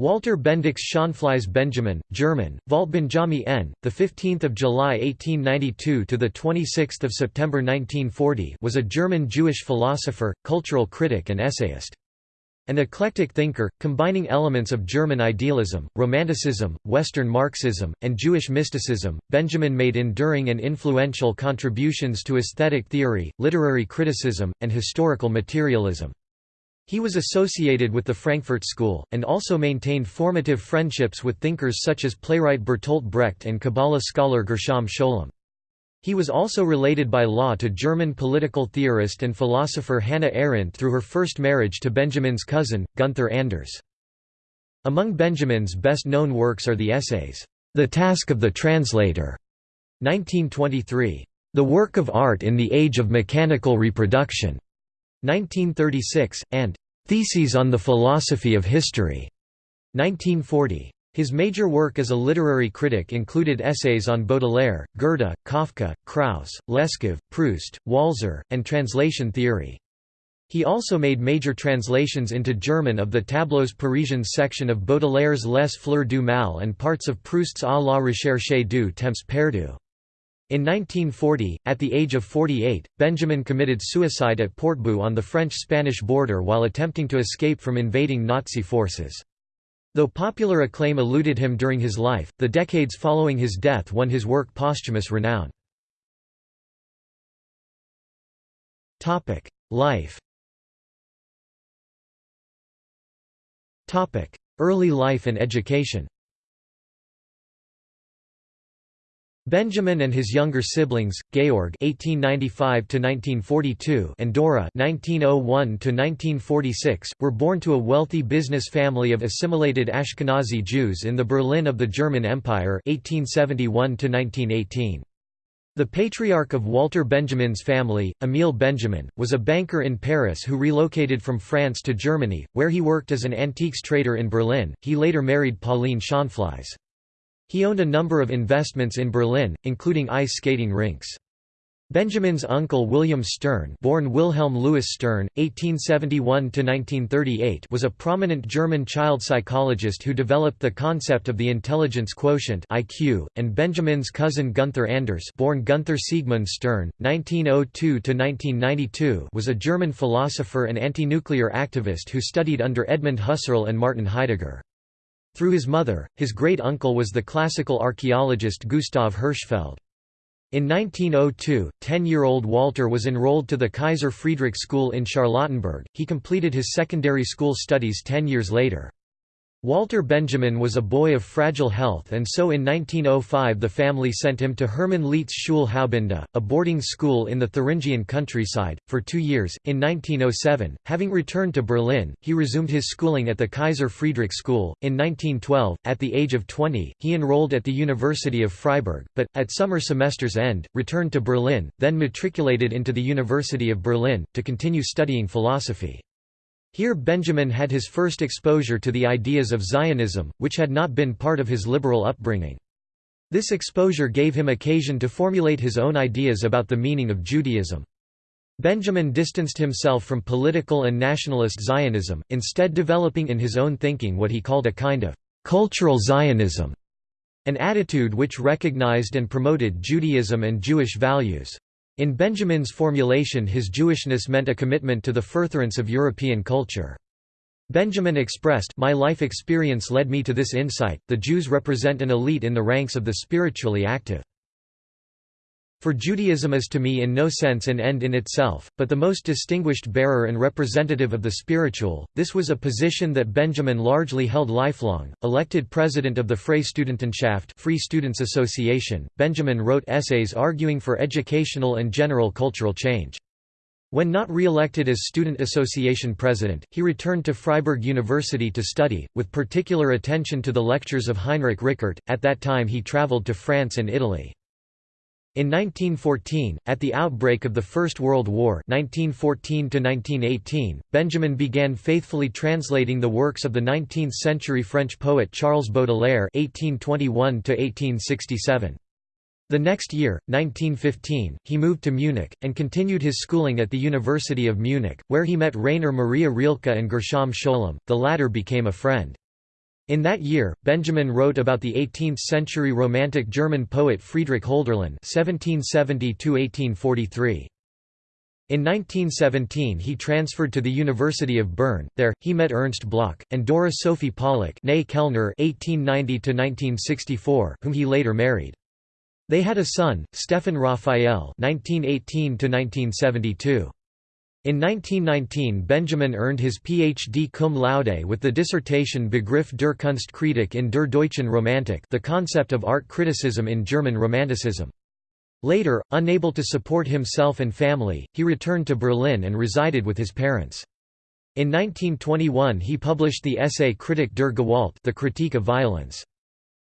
Walter Bendix Schonflies Benjamin, German, Waldbenjami n. the 15th of July 1892 to the 26th of September 1940, was a German Jewish philosopher, cultural critic and essayist. An eclectic thinker, combining elements of German idealism, Romanticism, Western Marxism, and Jewish mysticism, Benjamin made enduring and influential contributions to aesthetic theory, literary criticism, and historical materialism. He was associated with the Frankfurt School, and also maintained formative friendships with thinkers such as playwright Bertolt Brecht and Kabbalah scholar Gershom Scholem. He was also related by law to German political theorist and philosopher Hannah Arendt through her first marriage to Benjamin's cousin, Gunther Anders. Among Benjamin's best-known works are the essays, The Task of the Translator, 1923, The Work of Art in the Age of Mechanical Reproduction, 1936, and Theses on the Philosophy of History, 1940. His major work as a literary critic included essays on Baudelaire, Goethe, Kafka, Kraus, Leskov, Proust, Walser, and translation theory. He also made major translations into German of the Tableaux Parisiens section of Baudelaire's Les Fleurs du Mal and parts of Proust's À la recherche du temps perdu. In 1940, at the age of 48, Benjamin committed suicide at Portbou on the French-Spanish border while attempting to escape from invading Nazi forces. Though popular acclaim eluded him during his life, the decades following his death won his work posthumous renown. Life Early life and education Benjamin and his younger siblings, Georg (1895–1942) and Dora (1901–1946), were born to a wealthy business family of assimilated Ashkenazi Jews in the Berlin of the German Empire (1871–1918). The patriarch of Walter Benjamin's family, Emil Benjamin, was a banker in Paris who relocated from France to Germany, where he worked as an antiques trader in Berlin. He later married Pauline Schonflies. He owned a number of investments in Berlin, including ice skating rinks. Benjamin's uncle William Stern born Wilhelm Louis Stern, 1871–1938 was a prominent German child psychologist who developed the concept of the intelligence quotient IQ, and Benjamin's cousin Gunther Anders born Gunther Siegmund Stern, 1902–1992 was a German philosopher and anti-nuclear activist who studied under Edmund Husserl and Martin Heidegger. Through his mother, his great-uncle was the classical archaeologist Gustav Hirschfeld. In 1902, 10-year-old Walter was enrolled to the Kaiser Friedrich School in Charlottenburg. He completed his secondary school studies 10 years later. Walter Benjamin was a boy of fragile health and so in 1905 the family sent him to Hermann Lietz Schule a boarding school in the Thuringian countryside, for two years. In 1907, having returned to Berlin, he resumed his schooling at the Kaiser Friedrich School. In 1912, at the age of 20, he enrolled at the University of Freiburg, but, at summer semester's end, returned to Berlin, then matriculated into the University of Berlin, to continue studying philosophy. Here Benjamin had his first exposure to the ideas of Zionism, which had not been part of his liberal upbringing. This exposure gave him occasion to formulate his own ideas about the meaning of Judaism. Benjamin distanced himself from political and nationalist Zionism, instead developing in his own thinking what he called a kind of cultural Zionism, an attitude which recognized and promoted Judaism and Jewish values. In Benjamin's formulation his Jewishness meant a commitment to the furtherance of European culture. Benjamin expressed, My life experience led me to this insight, the Jews represent an elite in the ranks of the spiritually active. For Judaism is to me in no sense an end in itself, but the most distinguished bearer and representative of the spiritual. This was a position that Benjamin largely held lifelong. Elected president of the Freistudentenschaft Free Students Association, Benjamin wrote essays arguing for educational and general cultural change. When not re-elected as Student Association president, he returned to Freiburg University to study, with particular attention to the lectures of Heinrich Rickert. At that time he traveled to France and Italy. In 1914, at the outbreak of the First World War 1914 Benjamin began faithfully translating the works of the 19th-century French poet Charles Baudelaire (1821–1867). The next year, 1915, he moved to Munich, and continued his schooling at the University of Munich, where he met Rainer Maria Rilke and Gershom Scholem, the latter became a friend. In that year, Benjamin wrote about the 18th-century Romantic German poet Friedrich Hölderlin (1770–1843). In 1917 he transferred to the University of Bern, there, he met Ernst Bloch, and Dora Sophie Pollak Kellner (1890–1964), whom he later married. They had a son, Stefan Raphael (1918–1972). In 1919 Benjamin earned his Ph.D. cum laude with the dissertation Begriff der Kunstkritik in der deutschen Romantik the concept of art criticism in German Romanticism. Later, unable to support himself and family, he returned to Berlin and resided with his parents. In 1921 he published the essay Kritik der Gewalt the Critique of Violence.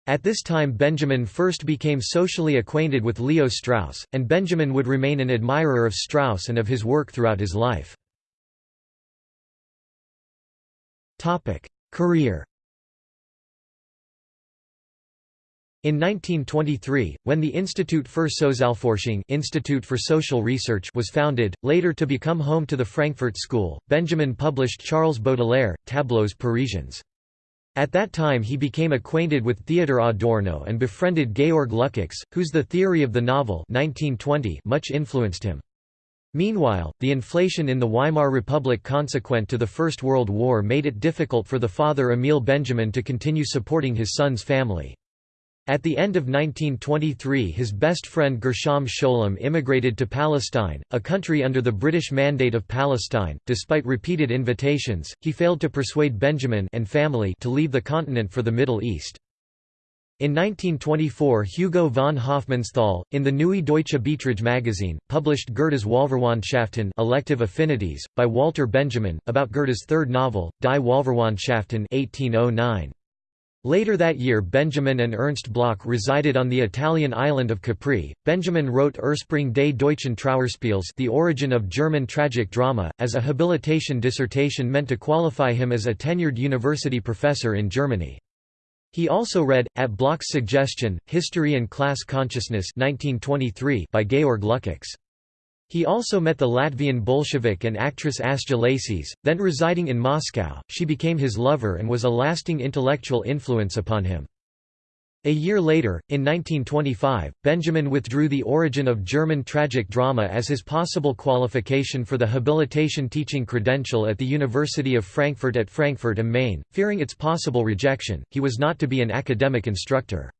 At this time Benjamin first became socially acquainted with Leo Strauss, and Benjamin would remain an admirer of Strauss and of his work throughout his life. Career In 1923, when the Institut für Sozialforschung Institute for Social Research was founded, later to become home to the Frankfurt School, Benjamin published Charles Baudelaire, Tableaux Parisiens. At that time he became acquainted with Theodor Adorno and befriended Georg Lukács, whose The Theory of the Novel 1920 much influenced him. Meanwhile, the inflation in the Weimar Republic consequent to the First World War made it difficult for the father Emil Benjamin to continue supporting his son's family. At the end of 1923 his best friend Gershom Scholem immigrated to Palestine, a country under the British Mandate of Palestine. Despite repeated invitations, he failed to persuade Benjamin and family to leave the continent for the Middle East. In 1924 Hugo von Hofmannsthal, in the Neue Deutsche Beiträge magazine, published Goethe's Wahlverwandtschaften elective affinities, by Walter Benjamin, about Goethe's third novel, Die Wahlverwandtschaften 1809. Later that year Benjamin and Ernst Bloch resided on the Italian island of Capri. Benjamin wrote Ursprung des deutschen Trauerspiels The Origin of German Tragic Drama, as a habilitation dissertation meant to qualify him as a tenured university professor in Germany. He also read, at Bloch's suggestion, History and Class Consciousness 1923 by Georg Lukács. He also met the Latvian Bolshevik and actress Asja Lācis, then residing in Moscow, she became his lover and was a lasting intellectual influence upon him. A year later, in 1925, Benjamin withdrew the origin of German tragic drama as his possible qualification for the habilitation teaching credential at the University of Frankfurt at Frankfurt am Main, fearing its possible rejection, he was not to be an academic instructor.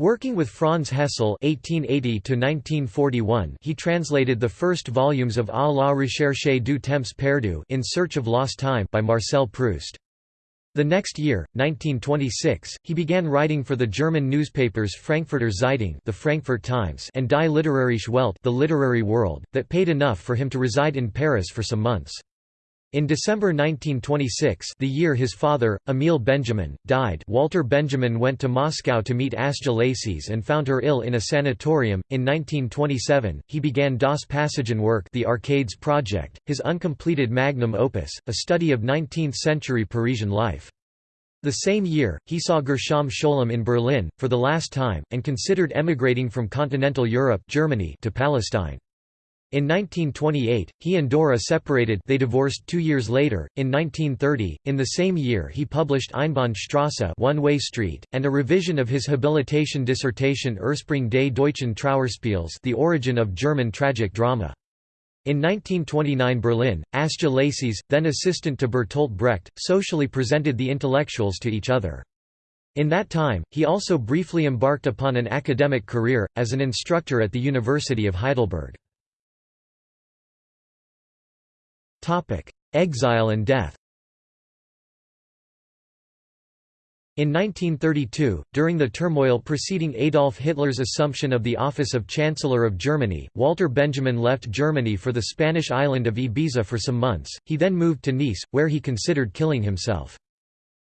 Working with Franz Hessel (1880–1941), he translated the first volumes of A la recherche du temps perdu (In Search of Lost Time) by Marcel Proust. The next year, 1926, he began writing for the German newspapers Frankfurter Zeitung, the Frankfurt Times, and Die Literarische Welt, the Literary World, that paid enough for him to reside in Paris for some months. In December 1926 the year his father, Emil Benjamin, died Walter Benjamin went to Moscow to meet Asja Lācis and found her ill in a sanatorium. In 1927, he began Das Passagen work the Arcades Project, his uncompleted magnum opus, a study of 19th-century Parisian life. The same year, he saw Gershom Scholem in Berlin, for the last time, and considered emigrating from continental Europe Germany to Palestine. In 1928, he and Dora separated they divorced two years later, in 1930, in the same year he published Einbahnstrasse One-Way Street, and a revision of his habilitation dissertation Ursprung des deutschen Trauerspiels The Origin of German Tragic Drama. In 1929 Berlin, Asja Lācis, then assistant to Bertolt Brecht, socially presented the intellectuals to each other. In that time, he also briefly embarked upon an academic career, as an instructor at the University of Heidelberg. Exile and death In 1932, during the turmoil preceding Adolf Hitler's assumption of the office of Chancellor of Germany, Walter Benjamin left Germany for the Spanish island of Ibiza for some months, he then moved to Nice, where he considered killing himself.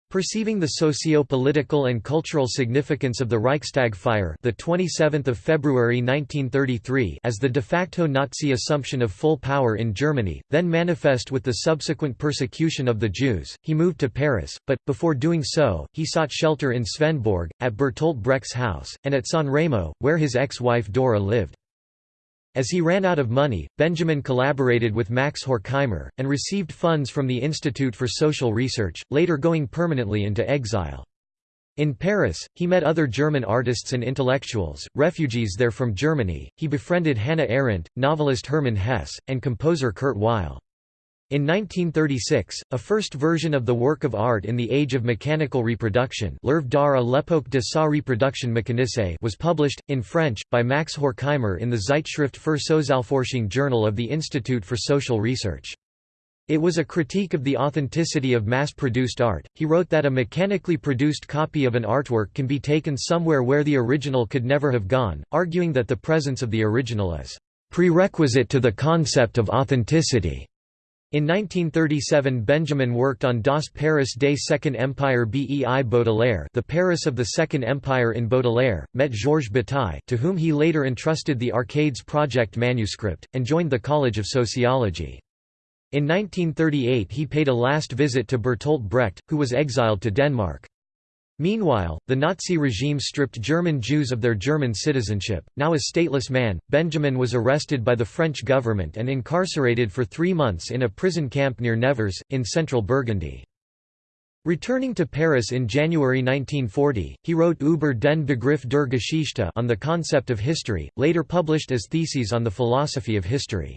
Perceiving the socio-political and cultural significance of the Reichstag fire, the 27th of February 1933, as the de facto Nazi assumption of full power in Germany, then manifest with the subsequent persecution of the Jews, he moved to Paris, but before doing so, he sought shelter in Svendborg, at Bertolt Brecht's house, and at San Remo, where his ex-wife Dora lived. As he ran out of money, Benjamin collaborated with Max Horkheimer, and received funds from the Institute for Social Research, later going permanently into exile. In Paris, he met other German artists and intellectuals, refugees there from Germany. He befriended Hannah Arendt, novelist Hermann Hesse, and composer Kurt Weill. In 1936, a first version of the work of art in the age of mechanical reproduction L'œuvre d'art à l'époque de sa reproduction mécanisée was published, in French, by Max Horkheimer in the Zeitschrift für Sozialforschung journal of the Institute for Social Research. It was a critique of the authenticity of mass-produced art. He wrote that a mechanically produced copy of an artwork can be taken somewhere where the original could never have gone, arguing that the presence of the original is prerequisite to the concept of authenticity. In 1937 Benjamin worked on Das Paris des Second Empire bei Baudelaire the Paris of the Second Empire in Baudelaire, met Georges Bataille to whom he later entrusted the Arcades Project manuscript, and joined the College of Sociology. In 1938 he paid a last visit to Bertolt Brecht, who was exiled to Denmark. Meanwhile, the Nazi regime stripped German Jews of their German citizenship. Now a stateless man, Benjamin was arrested by the French government and incarcerated for three months in a prison camp near Nevers, in central Burgundy. Returning to Paris in January 1940, he wrote Über den Begriff der Geschichte on the concept of history, later published as Theses on the philosophy of history.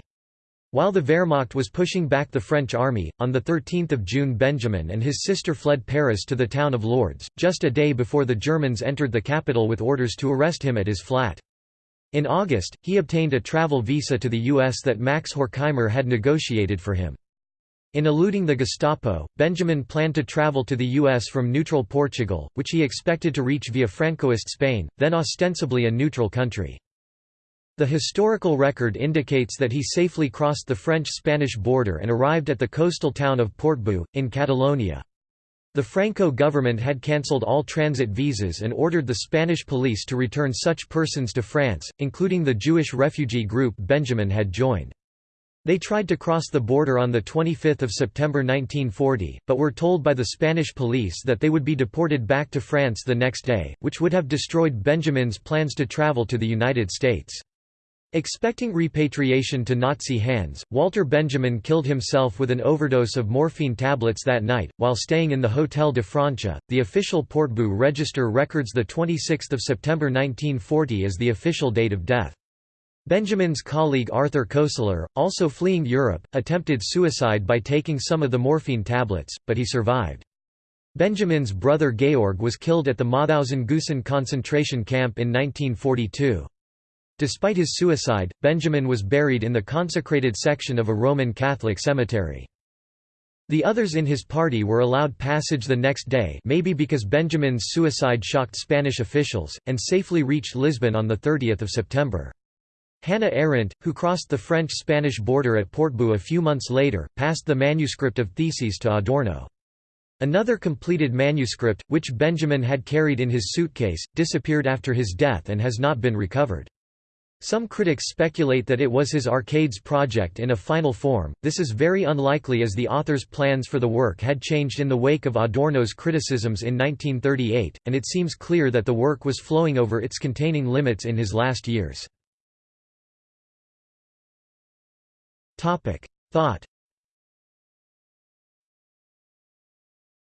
While the Wehrmacht was pushing back the French army, on 13 June Benjamin and his sister fled Paris to the town of Lourdes, just a day before the Germans entered the capital with orders to arrest him at his flat. In August, he obtained a travel visa to the U.S. that Max Horkheimer had negotiated for him. In eluding the Gestapo, Benjamin planned to travel to the U.S. from neutral Portugal, which he expected to reach via Francoist Spain, then ostensibly a neutral country. The historical record indicates that he safely crossed the French-Spanish border and arrived at the coastal town of Portbou, in Catalonia. The Franco government had cancelled all transit visas and ordered the Spanish police to return such persons to France, including the Jewish refugee group Benjamin had joined. They tried to cross the border on 25 September 1940, but were told by the Spanish police that they would be deported back to France the next day, which would have destroyed Benjamin's plans to travel to the United States. Expecting repatriation to Nazi hands, Walter Benjamin killed himself with an overdose of morphine tablets that night, while staying in the Hotel de Francia. The official Portbou register records 26 September 1940 as the official date of death. Benjamin's colleague Arthur Koestler, also fleeing Europe, attempted suicide by taking some of the morphine tablets, but he survived. Benjamin's brother Georg was killed at the Mauthausen-Gusen concentration camp in 1942. Despite his suicide, Benjamin was buried in the consecrated section of a Roman Catholic cemetery. The others in his party were allowed passage the next day maybe because Benjamin's suicide shocked Spanish officials, and safely reached Lisbon on 30 September. Hannah Arendt, who crossed the French-Spanish border at Portbou a few months later, passed the manuscript of Theses to Adorno. Another completed manuscript, which Benjamin had carried in his suitcase, disappeared after his death and has not been recovered. Some critics speculate that it was his Arcades project in a final form, this is very unlikely as the author's plans for the work had changed in the wake of Adorno's criticisms in 1938, and it seems clear that the work was flowing over its containing limits in his last years. Thought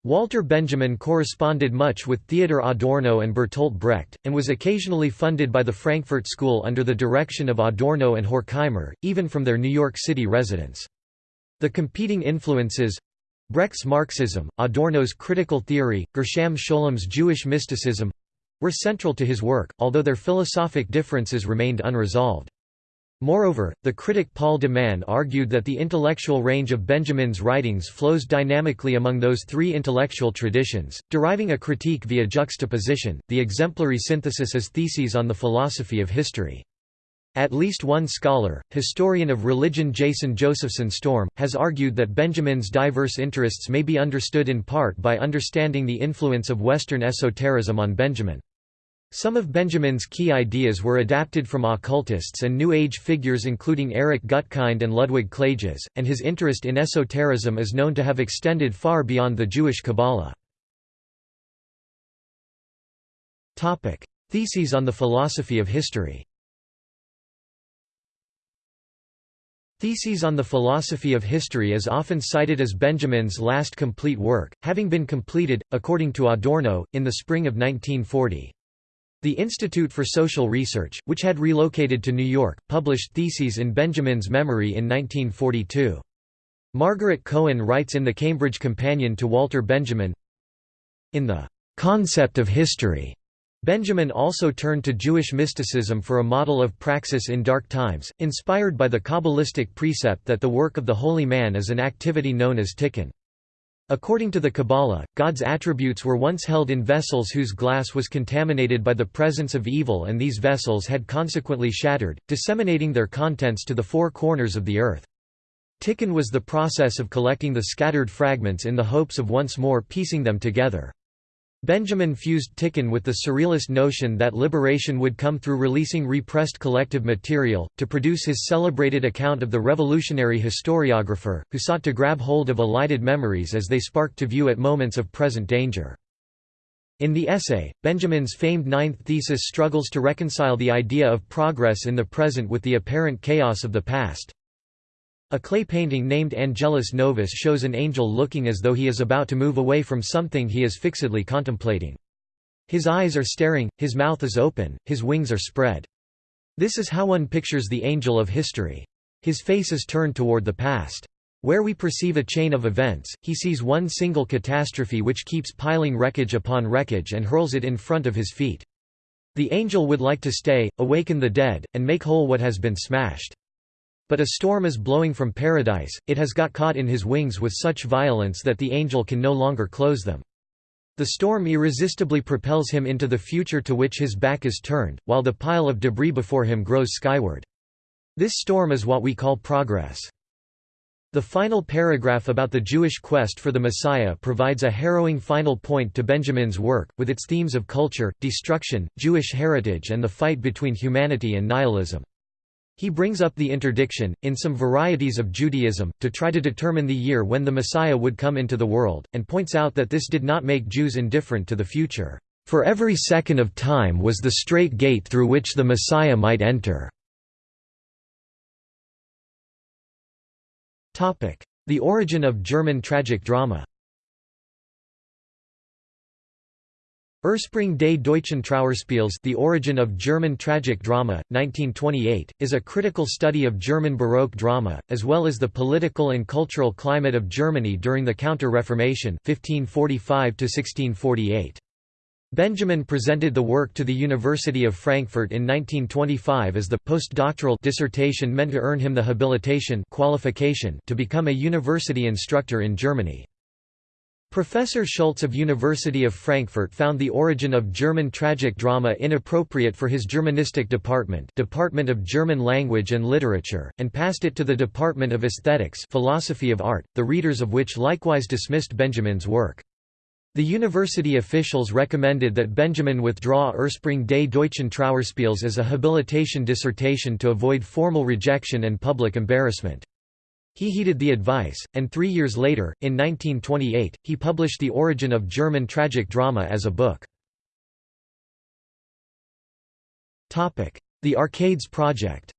Walter Benjamin corresponded much with Theodor Adorno and Bertolt Brecht, and was occasionally funded by the Frankfurt School under the direction of Adorno and Horkheimer, even from their New York City residence. The competing influences Brecht's Marxism, Adorno's critical theory, Gershom Scholem's Jewish mysticism were central to his work, although their philosophic differences remained unresolved. Moreover, the critic Paul de Man argued that the intellectual range of Benjamin's writings flows dynamically among those three intellectual traditions, deriving a critique via juxtaposition. The exemplary synthesis is Theses on the Philosophy of History. At least one scholar, historian of religion Jason Josephson Storm, has argued that Benjamin's diverse interests may be understood in part by understanding the influence of Western esotericism on Benjamin. Some of Benjamin's key ideas were adapted from occultists and New Age figures including Erich Gutkind and Ludwig Klages, and his interest in esotericism is known to have extended far beyond the Jewish Kabbalah. Theses on the philosophy of history Theses on the Philosophy of History is often cited as Benjamin's last complete work, having been completed, according to Adorno, in the spring of 1940. The Institute for Social Research, which had relocated to New York, published Theses in Benjamin's memory in 1942. Margaret Cohen writes in the Cambridge Companion to Walter Benjamin, In the concept of history, Benjamin also turned to Jewish mysticism for a model of praxis in dark times, inspired by the Kabbalistic precept that the work of the holy man is an activity known as tikkun. According to the Kabbalah, God's attributes were once held in vessels whose glass was contaminated by the presence of evil and these vessels had consequently shattered, disseminating their contents to the four corners of the earth. Tikkun was the process of collecting the scattered fragments in the hopes of once more piecing them together. Benjamin fused Tikkun with the surrealist notion that liberation would come through releasing repressed collective material, to produce his celebrated account of the revolutionary historiographer, who sought to grab hold of elided memories as they sparked to view at moments of present danger. In the essay, Benjamin's famed ninth thesis struggles to reconcile the idea of progress in the present with the apparent chaos of the past. A clay painting named Angelus Novus shows an angel looking as though he is about to move away from something he is fixedly contemplating. His eyes are staring, his mouth is open, his wings are spread. This is how one pictures the angel of history. His face is turned toward the past. Where we perceive a chain of events, he sees one single catastrophe which keeps piling wreckage upon wreckage and hurls it in front of his feet. The angel would like to stay, awaken the dead, and make whole what has been smashed. But a storm is blowing from paradise, it has got caught in his wings with such violence that the angel can no longer close them. The storm irresistibly propels him into the future to which his back is turned, while the pile of debris before him grows skyward. This storm is what we call progress. The final paragraph about the Jewish quest for the Messiah provides a harrowing final point to Benjamin's work, with its themes of culture, destruction, Jewish heritage and the fight between humanity and nihilism. He brings up the interdiction, in some varieties of Judaism, to try to determine the year when the Messiah would come into the world, and points out that this did not make Jews indifferent to the future. For every second of time was the straight gate through which the Messiah might enter. The origin of German tragic drama Ursprung des deutschen Trauerspiels The Origin of German Tragic Drama, 1928, is a critical study of German Baroque drama, as well as the political and cultural climate of Germany during the Counter-Reformation 1545 Benjamin presented the work to the University of Frankfurt in 1925 as the postdoctoral dissertation meant to earn him the habilitation qualification to become a university instructor in Germany. Professor Schultz of University of Frankfurt found the origin of German tragic drama inappropriate for his Germanistic department Department of German Language and Literature, and passed it to the Department of Aesthetics Philosophy of Art, the readers of which likewise dismissed Benjamin's work. The university officials recommended that Benjamin withdraw Ursprung des deutschen Trauerspiels as a habilitation dissertation to avoid formal rejection and public embarrassment. He heeded the advice, and three years later, in 1928, he published The Origin of German Tragic Drama as a book. The Arcades Project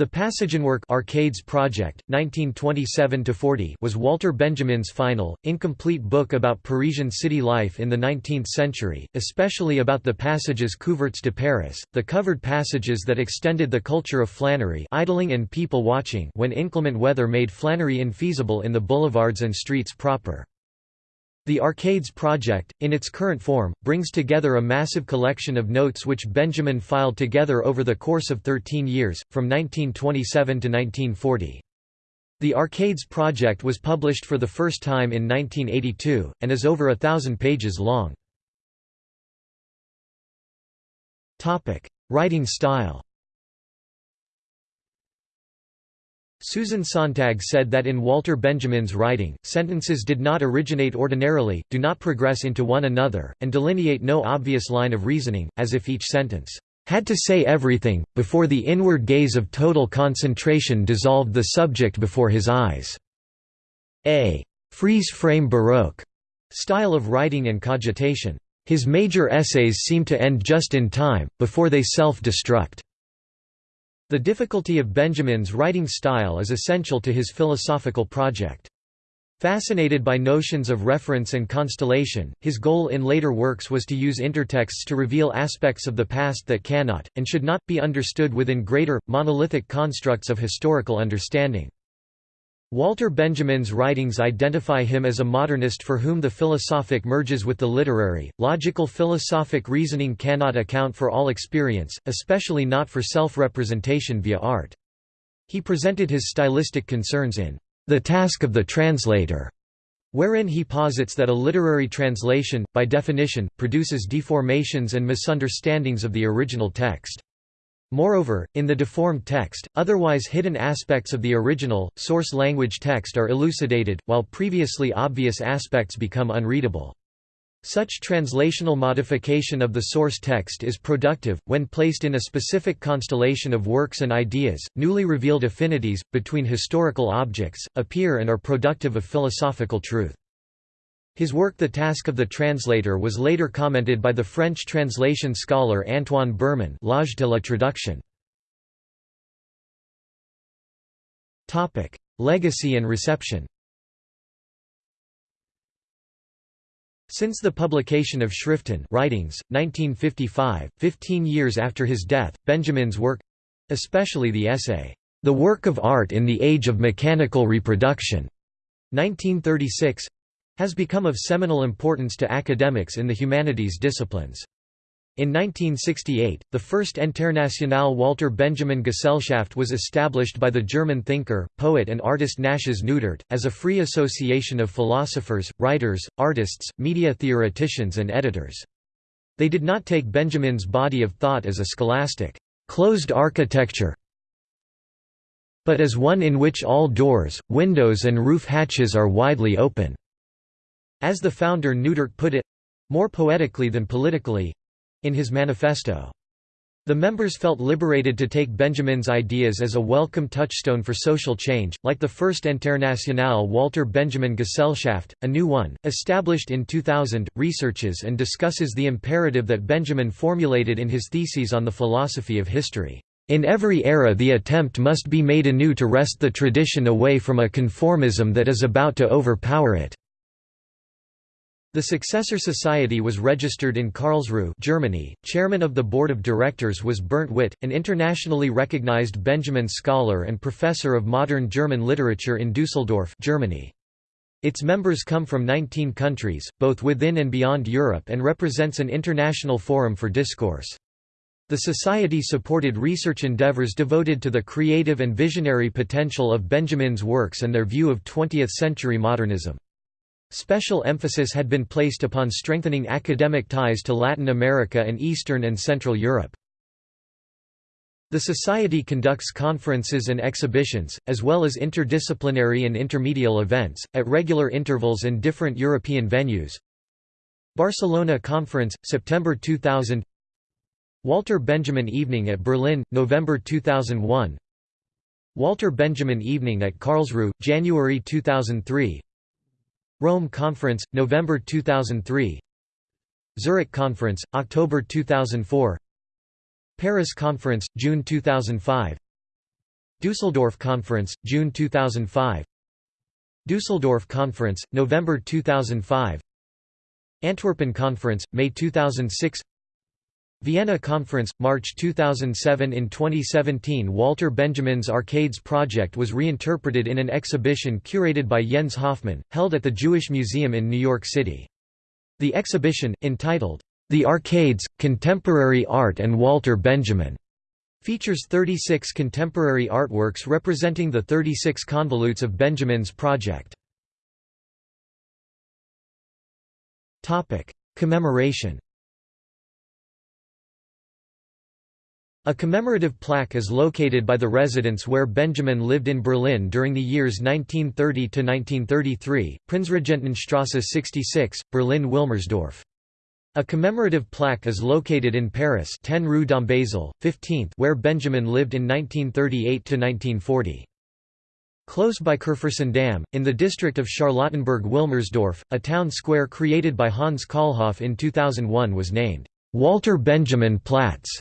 The Passagenwerk Arcades Project, 1927–40 was Walter Benjamin's final, incomplete book about Parisian city life in the 19th century, especially about the passages couverts de Paris, the covered passages that extended the culture of flânerie idling and people watching when inclement weather made flânerie infeasible in the boulevards and streets proper. The Arcades project, in its current form, brings together a massive collection of notes which Benjamin filed together over the course of 13 years, from 1927 to 1940. The Arcades project was published for the first time in 1982, and is over a thousand pages long. Writing style Susan Sontag said that in Walter Benjamin's writing, sentences did not originate ordinarily, do not progress into one another, and delineate no obvious line of reasoning, as if each sentence had to say everything, before the inward gaze of total concentration dissolved the subject before his eyes. A freeze-frame Baroque style of writing and cogitation. His major essays seem to end just in time, before they self-destruct. The difficulty of Benjamin's writing style is essential to his philosophical project. Fascinated by notions of reference and constellation, his goal in later works was to use intertexts to reveal aspects of the past that cannot, and should not, be understood within greater, monolithic constructs of historical understanding. Walter Benjamin's writings identify him as a modernist for whom the philosophic merges with the literary. Logical philosophic reasoning cannot account for all experience, especially not for self representation via art. He presented his stylistic concerns in the task of the translator, wherein he posits that a literary translation, by definition, produces deformations and misunderstandings of the original text. Moreover, in the deformed text, otherwise hidden aspects of the original, source language text are elucidated, while previously obvious aspects become unreadable. Such translational modification of the source text is productive, when placed in a specific constellation of works and ideas. Newly revealed affinities, between historical objects, appear and are productive of philosophical truth. His work The Task of the Translator was later commented by the French translation scholar Antoine Berman L'âge de la traduction. Legacy and reception Since the publication of Schriften writings, 1955, 15 years after his death, Benjamin's work—especially the essay, "'The Work of Art in the Age of Mechanical Reproduction' 1936—has become of seminal importance to academics in the humanities disciplines. In 1968, the first Internationale Walter Benjamin Gesellschaft was established by the German thinker, poet and artist Natias Neutert, as a free association of philosophers, writers, artists, media theoreticians and editors. They did not take Benjamin's body of thought as a scholastic, closed architecture, but as one in which all doors, windows and roof hatches are widely open. As the founder Neutert put it—more poetically than politically, in his manifesto. The members felt liberated to take Benjamin's ideas as a welcome touchstone for social change, like the first Internationale Walter Benjamin Gesellschaft, a new one, established in 2000, researches and discusses the imperative that Benjamin formulated in his theses on the philosophy of history. In every era the attempt must be made anew to wrest the tradition away from a conformism that is about to overpower it. The successor society was registered in Karlsruhe Germany. Chairman of the board of directors was Bernd Witte, an internationally recognized Benjamin scholar and professor of modern German literature in Düsseldorf Germany. Its members come from 19 countries, both within and beyond Europe and represents an international forum for discourse. The Society supported research endeavors devoted to the creative and visionary potential of Benjamin's works and their view of 20th-century modernism. Special emphasis had been placed upon strengthening academic ties to Latin America and Eastern and Central Europe. The Society conducts conferences and exhibitions, as well as interdisciplinary and intermedial events, at regular intervals in different European venues. Barcelona Conference, September 2000 Walter Benjamin Evening at Berlin, November 2001 Walter Benjamin Evening at Karlsruhe, January 2003 Rome Conference, November 2003 Zurich Conference, October 2004 Paris Conference, June 2005 Düsseldorf Conference, June 2005 Düsseldorf Conference, November 2005 Antwerpen Conference, May 2006 Vienna Conference, March 2007 In 2017 Walter Benjamin's Arcades project was reinterpreted in an exhibition curated by Jens Hoffmann, held at the Jewish Museum in New York City. The exhibition, entitled, The Arcades, Contemporary Art and Walter Benjamin, features 36 contemporary artworks representing the 36 convolutes of Benjamin's project. Commemoration A commemorative plaque is located by the residence where Benjamin lived in Berlin during the years 1930–1933, Prinzregentenstrasse 66, Berlin-Wilmersdorf. A commemorative plaque is located in Paris 10 Rue Dombasle, 15th where Benjamin lived in 1938–1940. Close by Kurfürstendamm, in the district of Charlottenburg-Wilmersdorf, a town square created by Hans Kollhoff in 2001 was named, "'Walter Benjamin Platz'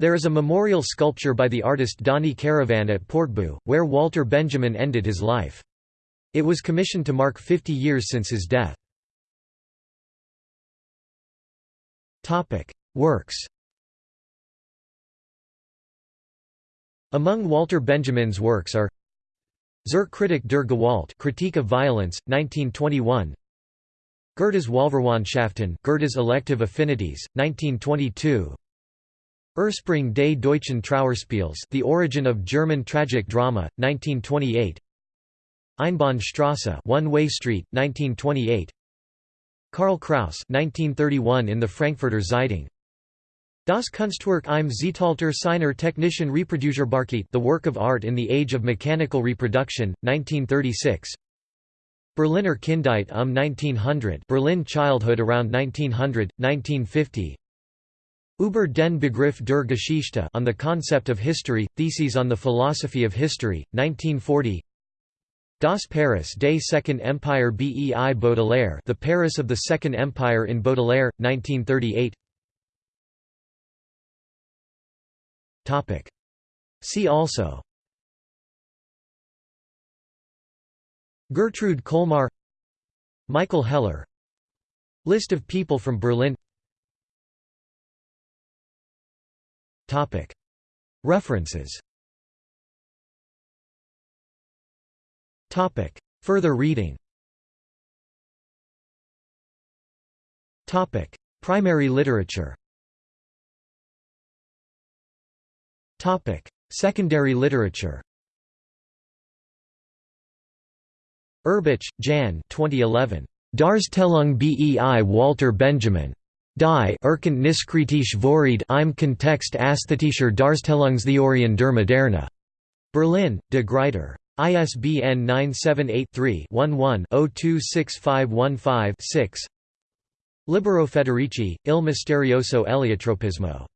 There is a memorial sculpture by the artist Dani Karavan at Portbou, where Walter Benjamin ended his life. It was commissioned to mark 50 years since his death. Works Among Walter Benjamin's works are Zur Kritik der Gewalt Critique of Violence, 1921 Goethe's Wahlverwandtschaften Goethe's Elective Affinities, 1922 Ursprung des deutschen Trauerspiels The Origin of German Tragic Drama, 1928 Einbahnstraße One-Way Street, 1928 Karl Kraus 1931 in the Frankfurter Zeitung. Das Kunstwerk im Zeitalter seiner technischen Reproduzierbarkeit The Work of Art in the Age of Mechanical Reproduction, 1936 Berliner Kindheit um 1900 Berlin Childhood around 1900, 1950 Über den Begriff der Geschichte on the Concept of History, Theses on the Philosophy of History, 1940 Das Paris des Second Empire Bei Baudelaire The Paris of the Second Empire in Baudelaire, 1938 See also. Gertrude Kolmar Michael Heller. List of people from Berlin References. Further reading. Primary literature. Secondary literature. Urbich, Jan. 2011. Darstellung bei Walter Benjamin. Die Erkenntniskritische Vorrede im Kontext ästhetischer Darstellungstheorien der Moderne. Berlin, De Gruyter. ISBN 978-3-11-026515-6 Libero Federici, Il misterioso eliotropismo.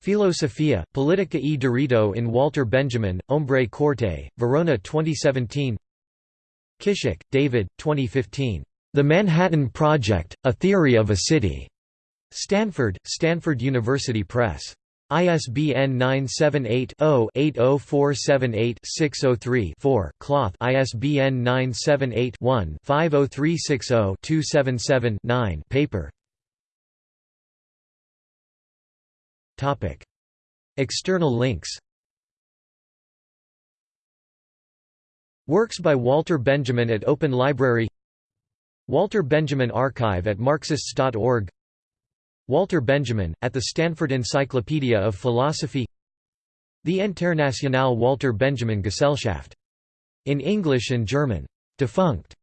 Filosofia, Politica e Diritto in Walter Benjamin, Ombre Corte, Verona 2017 Kishik, David, 2015. The Manhattan Project, A Theory of a City. Stanford, Stanford University Press. ISBN 978-0-80478-603-4 Cloth ISBN 978-1-50360-277-9 paper. External links. Works by Walter Benjamin at Open Library. Walter Benjamin Archive at Marxists.org Walter Benjamin, at the Stanford Encyclopedia of Philosophy The Internationale Walter Benjamin Gesellschaft. In English and German. Defunct.